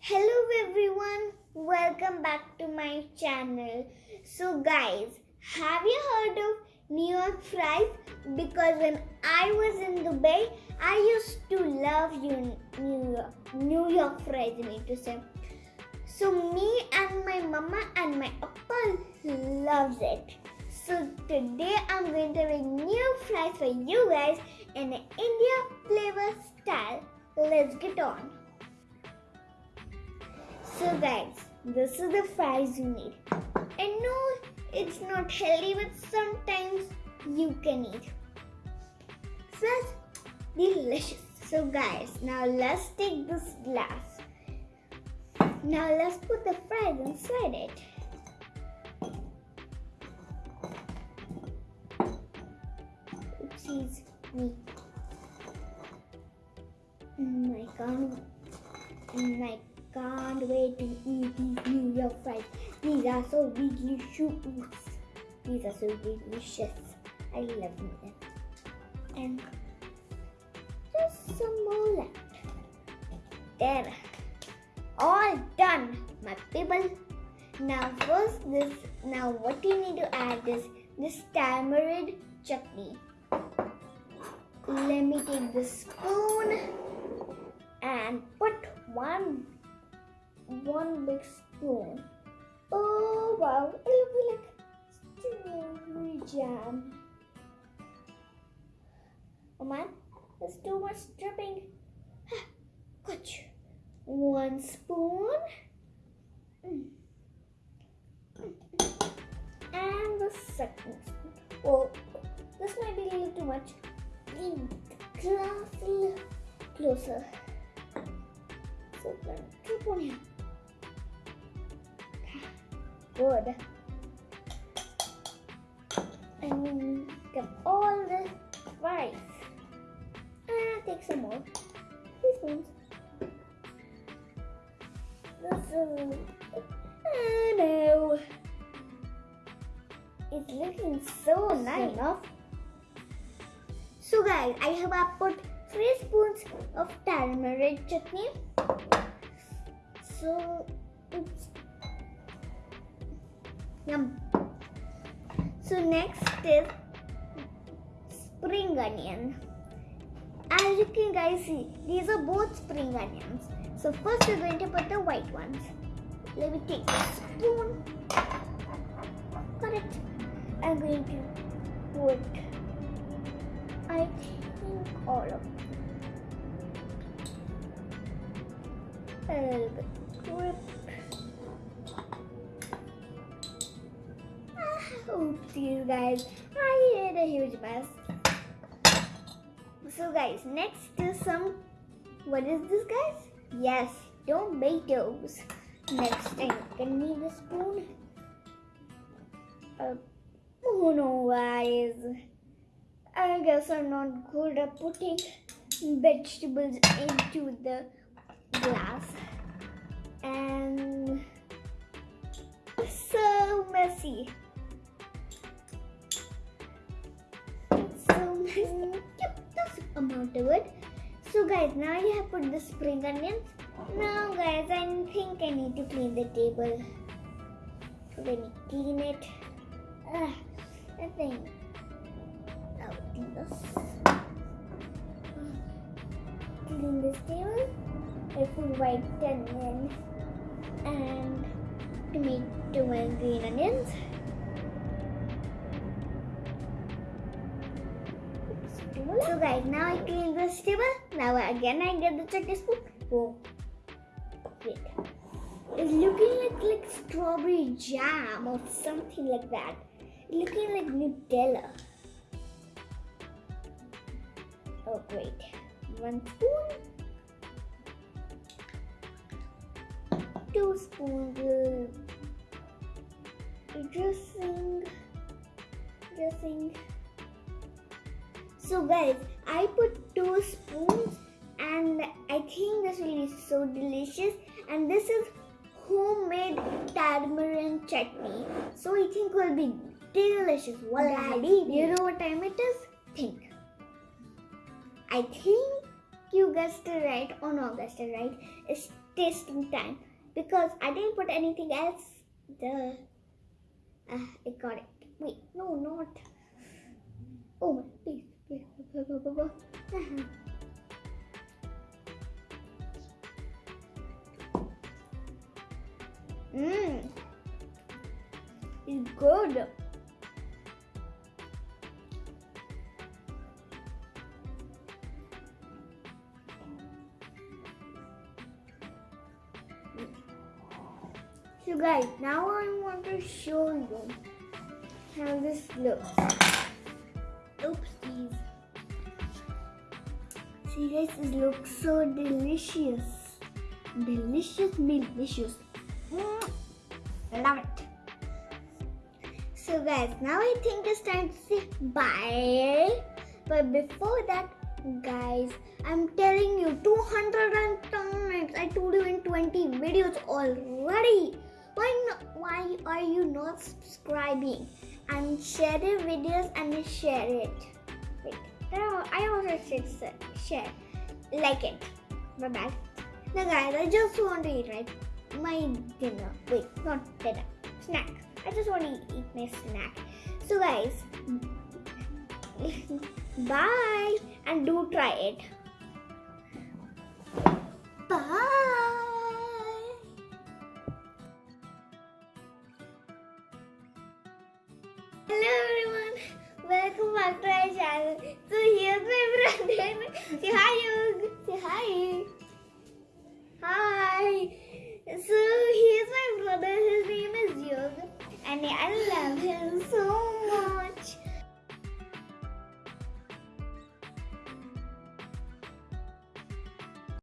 Hello everyone, welcome back to my channel. So guys, have you heard of New York fries? Because when I was in Dubai, I used to love New York, New York fries. I mean to say. So me and my mama and my appa loves it. So today I'm going to make new fries for you guys in an India flavor style. Let's get on. So guys, this is the fries you need. And no, it's not healthy, but sometimes you can eat. Fries, delicious. So guys, now let's take this glass. Now let's put the fries inside it. Oopsies, me. Mm, I can't. Can't wait to eat these New York fries. These are so delicious. These are so delicious. I love them. And just some more left. There. All done, my people. Now first this now what you need to add is this tamarind chutney. Let me take the spoon and put one one big spoon. Oh wow, it looks like strawberry jam. Oh man, there's too much dripping. Gotcha. One spoon. And the second spoon. Oh, this might be a little too much. Bring the closer. So then, drip on here. Good. And get all the fries. Ah, take some more. Three spoons. This is. Ah, no. It's looking so nice. Enough. So guys, I have uh, put three spoons of tamarind chutney. So it's yum. So next is spring onion. As you can guys see, these are both spring onions. So first we're going to put the white ones. Let me take a spoon. Got it. I'm going to put I think all of them. A little bit. Oopsies guys. I made a huge mess. So guys, next is some what is this guys? Yes, tomatoes. Next time can need a spoon. Uh, oh no guys. I guess I'm not good at putting vegetables into the glass. And so messy. Yep, that's amount of it. So guys, now you have put the spring onions. Now guys, I think I need to clean the table. Let me clean it. Ah, I think I'll do this. Clean this table. I put white onion and tomato and green onions. So guys, now I clean the table. Now again I get the chutney spoon. Oh, wait. It's looking like like strawberry jam or something like that. Looking like Nutella. Oh great. One spoon. Two spoons. Dressing. Dressing. So guys, I put two spoons and I think this will be so delicious. And this is homemade tamarind chutney. So I think will be delicious. Well, you know what time it is? Think. I think you guessed it right or not guessed it right. It's tasting time because I didn't put anything else. The uh, I got it. Wait, no, not. Oh my, please, Mmm. It's good. So guys, now I want to show you how this looks. Oopsies. See guys, it looks so delicious. Delicious, delicious. Mm, love it. So guys, now I think it's time to say bye. But before that, guys, I'm telling you 200 times. I told you in 20 videos already. Why not? Why are you not subscribing? And share the videos and share it. Wait, I also said uh, share, like it. Bye bye. Now guys, I just want to eat right my dinner. Wait, not dinner. Snack. I just want to eat my snack. So guys, bye and do try it. Bye. Hello everyone welcome back to my channel. So here's my brother. Say hi, Yug. Say hi. Hi. So here's my brother. His name is Yug, and I love him.